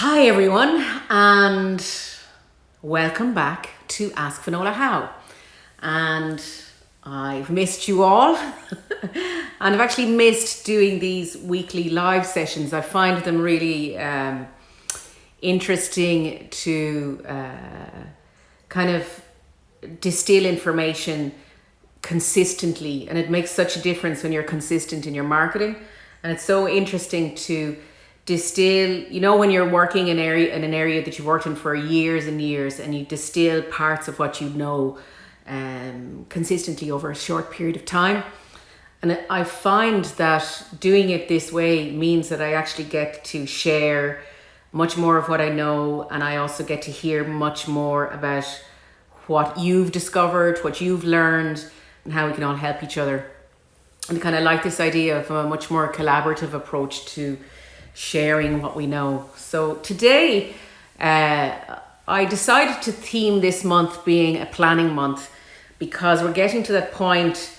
Hi everyone and welcome back to Ask Finola How. And I've missed you all and I've actually missed doing these weekly live sessions. I find them really um, interesting to uh, kind of distill information consistently and it makes such a difference when you're consistent in your marketing and it's so interesting to distill you know when you're working in area in an area that you've worked in for years and years and you distill parts of what you know um, consistently over a short period of time and I find that doing it this way means that I actually get to share much more of what I know and I also get to hear much more about what you've discovered, what you've learned and how we can all help each other. And kind of like this idea of a much more collaborative approach to sharing what we know. So today, uh, I decided to theme this month being a planning month because we're getting to that point,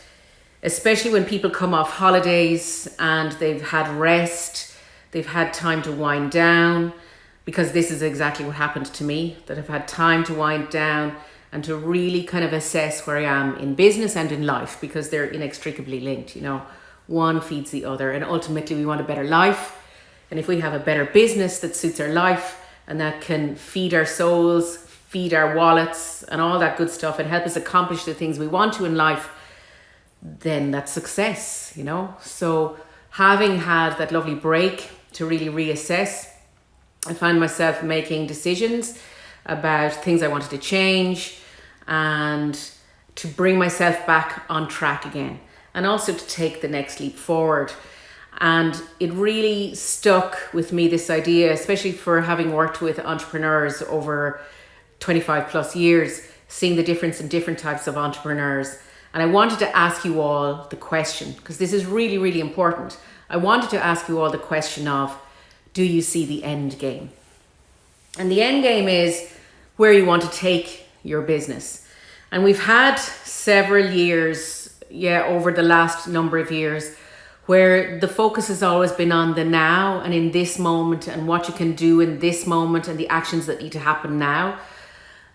especially when people come off holidays and they've had rest, they've had time to wind down, because this is exactly what happened to me, that I've had time to wind down and to really kind of assess where I am in business and in life because they're inextricably linked, you know. One feeds the other and ultimately we want a better life and if we have a better business that suits our life and that can feed our souls, feed our wallets and all that good stuff and help us accomplish the things we want to in life, then that's success, you know? So having had that lovely break to really reassess, I find myself making decisions about things I wanted to change and to bring myself back on track again and also to take the next leap forward. And it really stuck with me this idea, especially for having worked with entrepreneurs over 25 plus years, seeing the difference in different types of entrepreneurs. And I wanted to ask you all the question, because this is really, really important. I wanted to ask you all the question of, do you see the end game? And the end game is where you want to take your business. And we've had several years, yeah, over the last number of years, where the focus has always been on the now and in this moment and what you can do in this moment and the actions that need to happen now.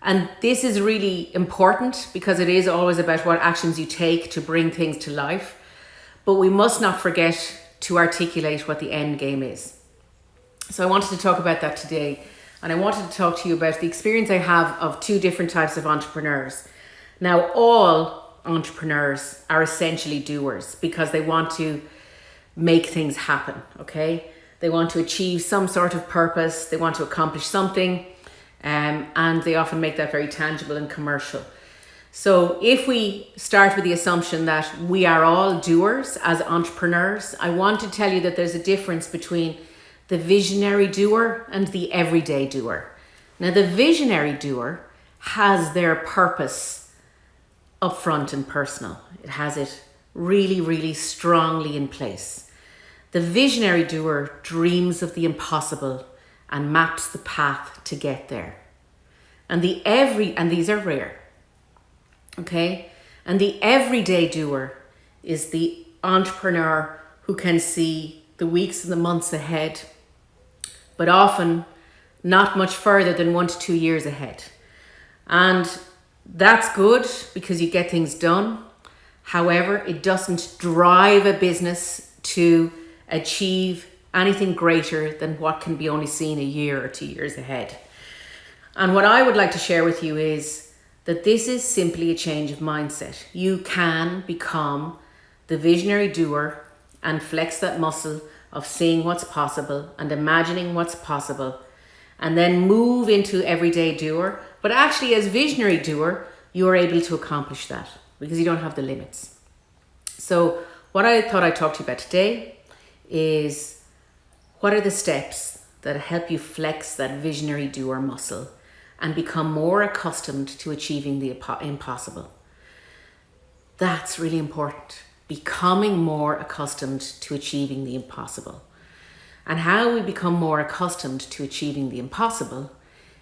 And this is really important because it is always about what actions you take to bring things to life. But we must not forget to articulate what the end game is. So I wanted to talk about that today. And I wanted to talk to you about the experience I have of two different types of entrepreneurs. Now, all entrepreneurs are essentially doers because they want to make things happen, okay? They want to achieve some sort of purpose, they want to accomplish something, um, and they often make that very tangible and commercial. So if we start with the assumption that we are all doers as entrepreneurs, I want to tell you that there's a difference between the visionary doer and the everyday doer. Now the visionary doer has their purpose upfront and personal. It has it really, really strongly in place. The visionary doer dreams of the impossible and maps the path to get there. And the every, and these are rare, okay? And the everyday doer is the entrepreneur who can see the weeks and the months ahead, but often not much further than one to two years ahead. And that's good because you get things done. However, it doesn't drive a business to achieve anything greater than what can be only seen a year or two years ahead. And what I would like to share with you is that this is simply a change of mindset. You can become the visionary doer and flex that muscle of seeing what's possible and imagining what's possible and then move into everyday doer. But actually as visionary doer, you're able to accomplish that because you don't have the limits. So what I thought I'd talk to you about today is what are the steps that help you flex that visionary doer muscle and become more accustomed to achieving the impossible. That's really important. Becoming more accustomed to achieving the impossible. And how we become more accustomed to achieving the impossible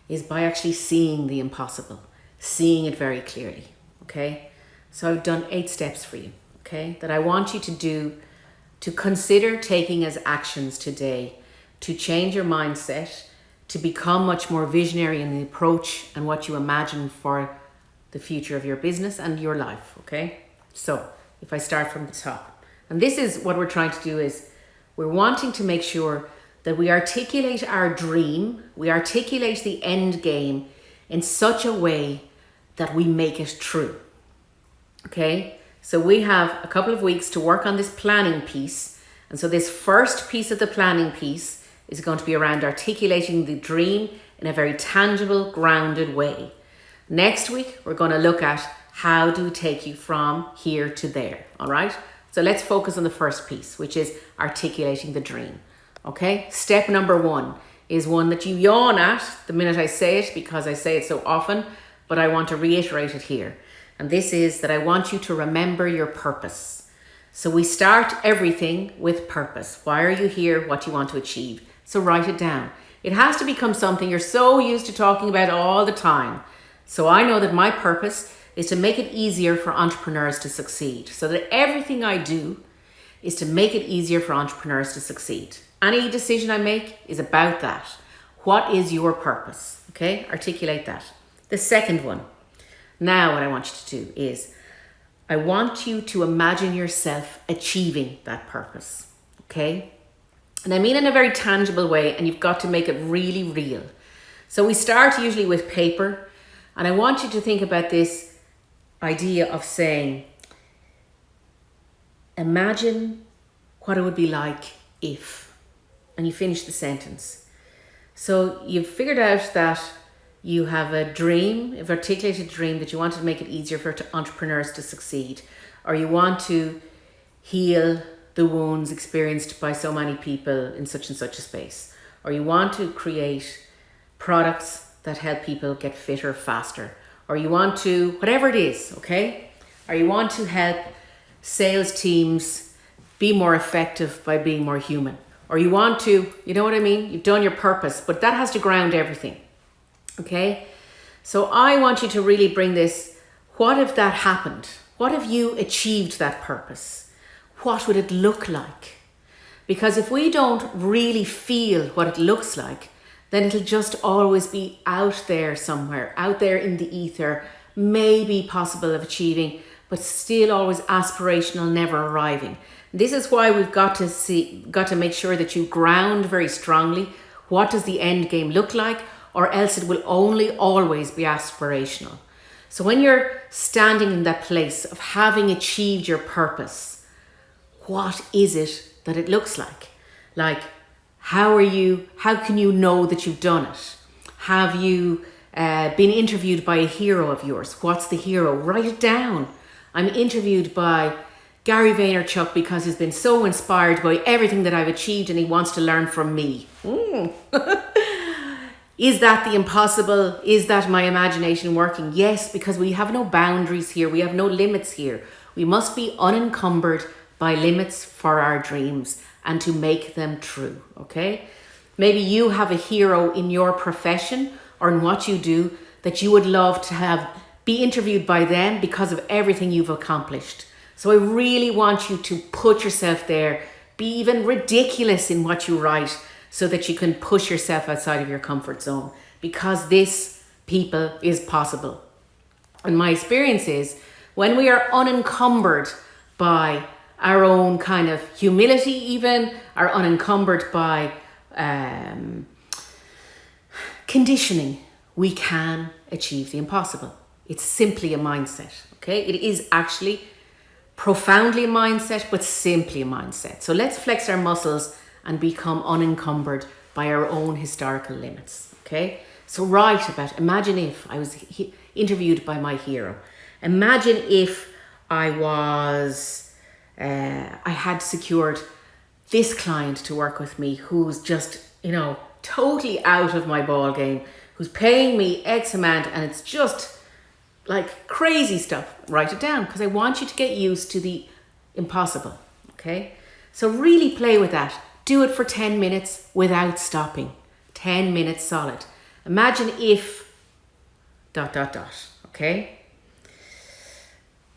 is by actually seeing the impossible, seeing it very clearly, okay? So I've done eight steps for you, okay, that I want you to do to consider taking as actions today to change your mindset, to become much more visionary in the approach and what you imagine for the future of your business and your life, okay? So, if I start from the top. And this is what we're trying to do is we're wanting to make sure that we articulate our dream, we articulate the end game in such a way that we make it true. Okay? So we have a couple of weeks to work on this planning piece. And so this first piece of the planning piece is going to be around articulating the dream in a very tangible, grounded way. Next week, we're going to look at how do we take you from here to there, all right? So let's focus on the first piece, which is articulating the dream, okay? Step number one is one that you yawn at the minute I say it because I say it so often, but I want to reiterate it here. And this is that I want you to remember your purpose. So we start everything with purpose. Why are you here? What do you want to achieve? So write it down. It has to become something you're so used to talking about all the time. So I know that my purpose is to make it easier for entrepreneurs to succeed. So that everything I do is to make it easier for entrepreneurs to succeed. Any decision I make is about that. What is your purpose? Okay, articulate that. The second one. Now, what I want you to do is I want you to imagine yourself achieving that purpose. Okay, and I mean in a very tangible way, and you've got to make it really real. So we start usually with paper, and I want you to think about this idea of saying, imagine what it would be like if, and you finish the sentence. So you've figured out that you have a dream, you've articulated dream that you want to make it easier for entrepreneurs to succeed, or you want to heal the wounds experienced by so many people in such and such a space, or you want to create products that help people get fitter faster, or you want to, whatever it is, okay? Or you want to help sales teams be more effective by being more human. Or you want to, you know what I mean? You've done your purpose, but that has to ground everything, okay? So I want you to really bring this, what if that happened? What if you achieved that purpose? What would it look like? Because if we don't really feel what it looks like, then it'll just always be out there somewhere, out there in the ether, maybe possible of achieving, but still always aspirational, never arriving. This is why we've got to see, got to make sure that you ground very strongly. What does the end game look like? Or else it will only always be aspirational. So when you're standing in that place of having achieved your purpose, what is it that it looks like? Like how are you, how can you know that you've done it? Have you uh, been interviewed by a hero of yours? What's the hero? Write it down. I'm interviewed by Gary Vaynerchuk because he's been so inspired by everything that I've achieved and he wants to learn from me. Mm. Is that the impossible? Is that my imagination working? Yes, because we have no boundaries here. We have no limits here. We must be unencumbered by limits for our dreams and to make them true, okay? Maybe you have a hero in your profession or in what you do that you would love to have be interviewed by them because of everything you've accomplished. So I really want you to put yourself there, be even ridiculous in what you write so that you can push yourself outside of your comfort zone because this people is possible. And my experience is when we are unencumbered by our own kind of humility, even are unencumbered by um, conditioning, we can achieve the impossible. It's simply a mindset, okay? It is actually profoundly a mindset, but simply a mindset. So let's flex our muscles and become unencumbered by our own historical limits, okay? So write about, imagine if I was interviewed by my hero. Imagine if I was uh, I had secured this client to work with me who's just, you know, totally out of my ball game, who's paying me X amount and it's just like crazy stuff. Write it down because I want you to get used to the impossible. Okay. So really play with that. Do it for 10 minutes without stopping. 10 minutes solid. Imagine if dot dot dot. Okay.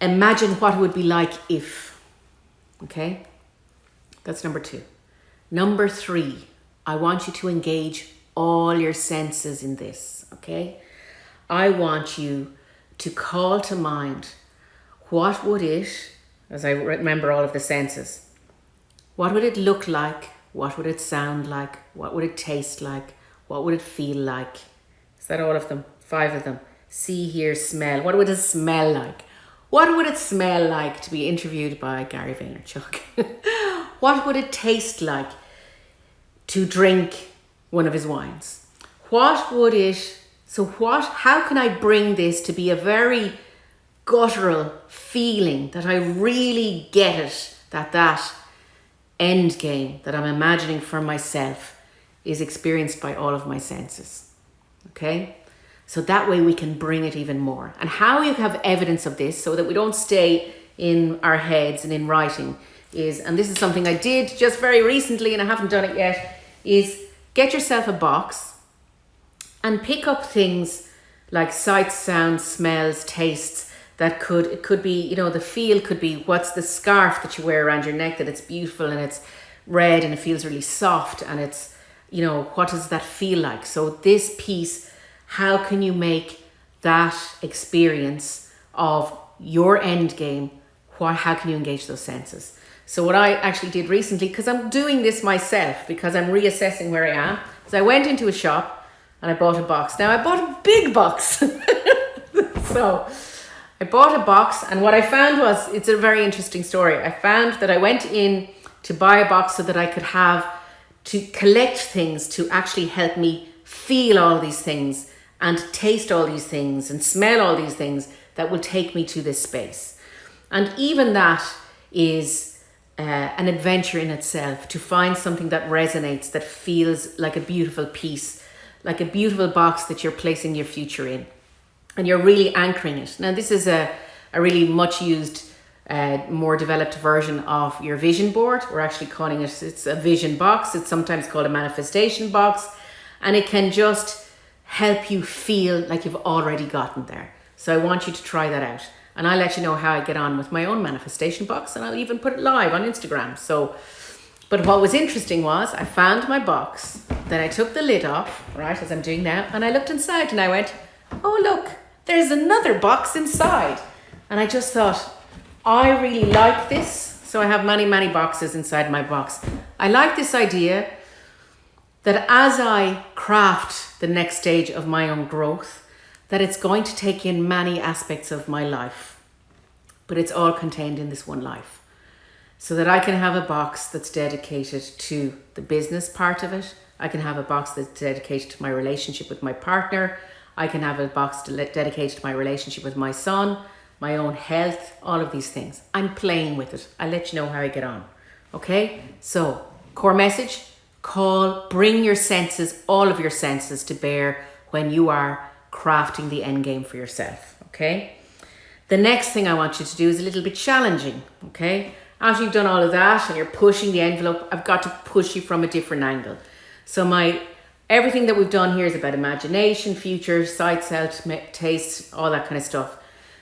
Imagine what it would be like if Okay, that's number two. Number three, I want you to engage all your senses in this, okay? I want you to call to mind what would it, as I remember all of the senses, what would it look like? What would it sound like? What would it taste like? What would it feel like? Is that all of them? Five of them. See, hear, smell. What would it smell like? What would it smell like to be interviewed by Gary Vaynerchuk? what would it taste like to drink one of his wines? What would it, so what, how can I bring this to be a very guttural feeling that I really get it, that that end game that I'm imagining for myself is experienced by all of my senses. Okay? So that way we can bring it even more. And how you have evidence of this so that we don't stay in our heads and in writing is, and this is something I did just very recently and I haven't done it yet, is get yourself a box and pick up things like sights, sounds, smells, tastes that could, it could be, you know, the feel could be what's the scarf that you wear around your neck that it's beautiful and it's red and it feels really soft and it's, you know, what does that feel like? So this piece how can you make that experience of your end game? What how can you engage those senses? So what i actually did recently because i'm doing this myself because i'm reassessing where i am so i went into a shop and i bought a box. Now i bought a big box. So i bought a box and what i found was it's a very interesting story i found that i went in to buy a box so that i could have to collect things to actually help me feel all these things and taste all these things and smell all these things that will take me to this space. And even that is uh, an adventure in itself to find something that resonates, that feels like a beautiful piece, like a beautiful box that you're placing your future in. And you're really anchoring it. Now, this is a, a really much used, uh, more developed version of your vision board. We're actually calling it, it's a vision box. It's sometimes called a manifestation box. And it can just help you feel like you've already gotten there. So I want you to try that out. And I'll let you know how I get on with my own manifestation box and I'll even put it live on Instagram. So, but what was interesting was I found my box, then I took the lid off, right, as I'm doing now, and I looked inside and I went, oh, look, there's another box inside. And I just thought, I really like this. So I have many, many boxes inside my box. I like this idea that as I craft the next stage of my own growth, that it's going to take in many aspects of my life, but it's all contained in this one life. So that I can have a box that's dedicated to the business part of it. I can have a box that's dedicated to my relationship with my partner. I can have a box dedicated to my relationship with my son, my own health, all of these things. I'm playing with it. I'll let you know how I get on. Okay? So, core message Call, bring your senses, all of your senses to bear when you are crafting the end game for yourself, okay? The next thing I want you to do is a little bit challenging, okay? After you've done all of that and you're pushing the envelope, I've got to push you from a different angle. So my everything that we've done here is about imagination, future, sight, self, taste, all that kind of stuff.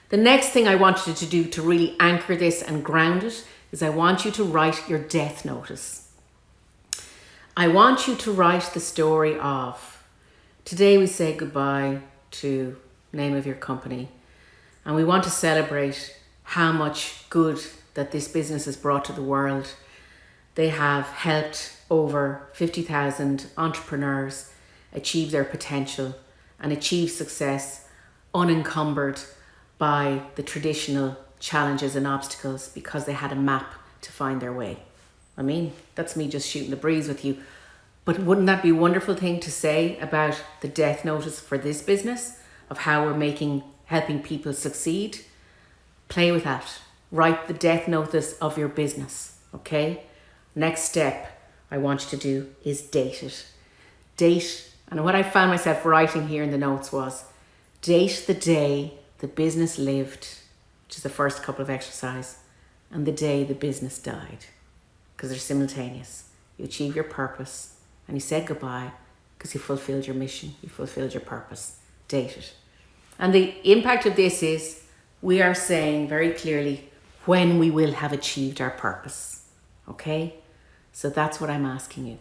The next thing I want you to do to really anchor this and ground it is I want you to write your death notice. I want you to write the story of today we say goodbye to name of your company and we want to celebrate how much good that this business has brought to the world. They have helped over 50,000 entrepreneurs achieve their potential and achieve success unencumbered by the traditional challenges and obstacles because they had a map to find their way. I mean, that's me just shooting the breeze with you. But wouldn't that be a wonderful thing to say about the death notice for this business of how we're making helping people succeed? Play with that. Write the death notice of your business. Okay. Next step I want you to do is date it. Date, and what I found myself writing here in the notes was date the day the business lived, which is the first couple of exercise, and the day the business died because they're simultaneous. You achieve your purpose and you said goodbye because you fulfilled your mission, you fulfilled your purpose. Date it. And the impact of this is we are saying very clearly when we will have achieved our purpose. Okay? So that's what I'm asking you.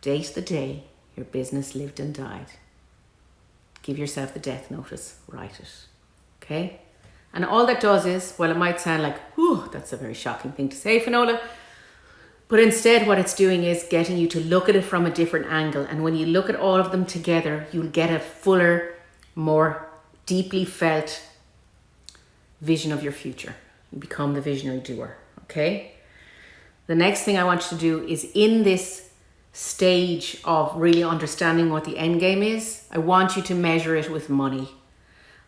Date the day your business lived and died. Give yourself the death notice, write it. Okay? And all that does is, well, it might sound like, whew, that's a very shocking thing to say, Finola. But instead, what it's doing is getting you to look at it from a different angle. And when you look at all of them together, you'll get a fuller, more deeply felt vision of your future. You become the visionary doer. Okay? The next thing I want you to do is in this stage of really understanding what the end game is, I want you to measure it with money.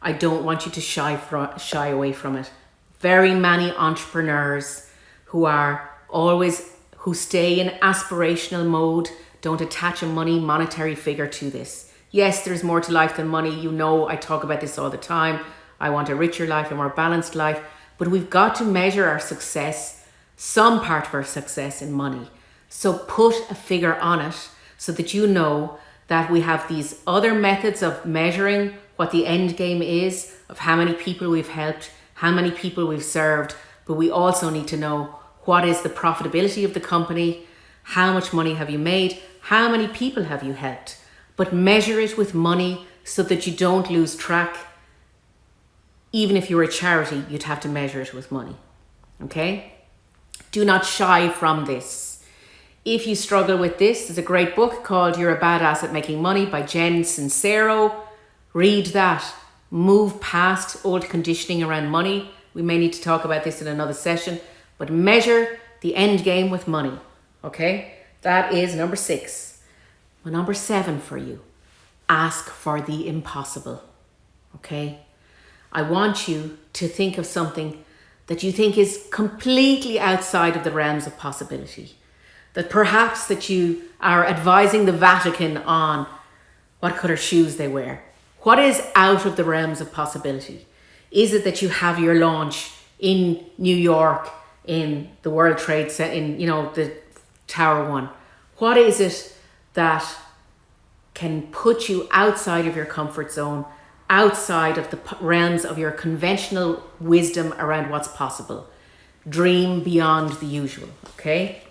I don't want you to shy, shy away from it. Very many entrepreneurs who are always, who stay in aspirational mode, don't attach a money monetary figure to this. Yes, there's more to life than money. You know, I talk about this all the time. I want a richer life, a more balanced life, but we've got to measure our success some part of our success in money. So put a figure on it so that you know that we have these other methods of measuring what the end game is, of how many people we've helped, how many people we've served, but we also need to know what is the profitability of the company, how much money have you made, how many people have you helped. But measure it with money so that you don't lose track. Even if you're a charity, you'd have to measure it with money. Okay? Do not shy from this. If you struggle with this, there's a great book called You're a Badass at Making Money by Jen Sincero. Read that. Move past old conditioning around money. We may need to talk about this in another session, but measure the end game with money. Okay? That is number six. Well, number seven for you ask for the impossible. Okay? I want you to think of something that you think is completely outside of the realms of possibility. That perhaps that you are advising the Vatican on what color shoes they wear. What is out of the realms of possibility? Is it that you have your launch in New York in the World Trade Center, in you know the Tower One? What is it that can put you outside of your comfort zone outside of the realms of your conventional wisdom around what's possible. Dream beyond the usual, okay?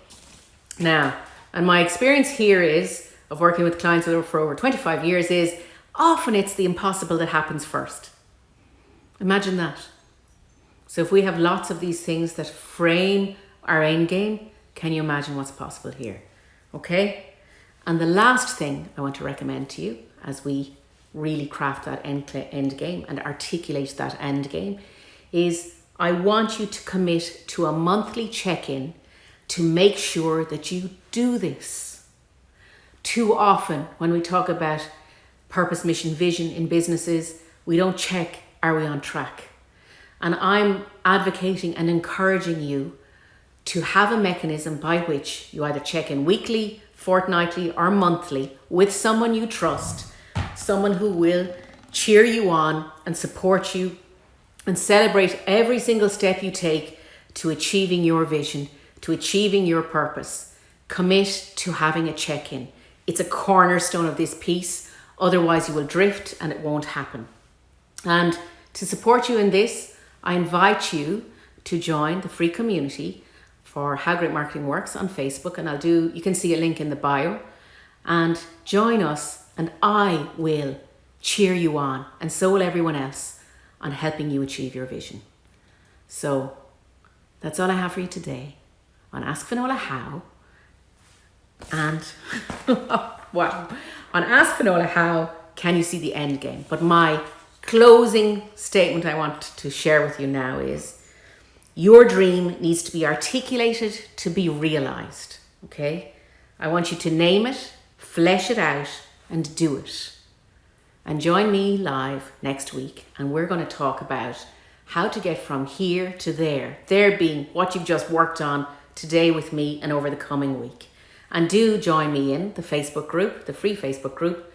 Now, and my experience here is, of working with clients for over 25 years, is often it's the impossible that happens first. Imagine that. So if we have lots of these things that frame our end game, can you imagine what's possible here? Okay? And the last thing I want to recommend to you as we really craft that end, end game and articulate that end game is I want you to commit to a monthly check-in to make sure that you do this. Too often when we talk about purpose, mission, vision in businesses, we don't check, are we on track? And I'm advocating and encouraging you to have a mechanism by which you either check in weekly, fortnightly or monthly with someone you trust someone who will cheer you on and support you and celebrate every single step you take to achieving your vision, to achieving your purpose. Commit to having a check in. It's a cornerstone of this piece, otherwise, you will drift and it won't happen. And to support you in this, I invite you to join the free community for How Great Marketing Works on Facebook, and I'll do, you can see a link in the bio, and join us and I will cheer you on, and so will everyone else, on helping you achieve your vision. So that's all I have for you today on Ask Finola How. And wow, on Ask Finola How can you see the end game? But my closing statement I want to share with you now is your dream needs to be articulated to be realized. Okay? I want you to name it, flesh it out, and do it. And join me live next week, and we're going to talk about how to get from here to there, there being what you've just worked on today with me and over the coming week. And do join me in the Facebook group, the free Facebook group,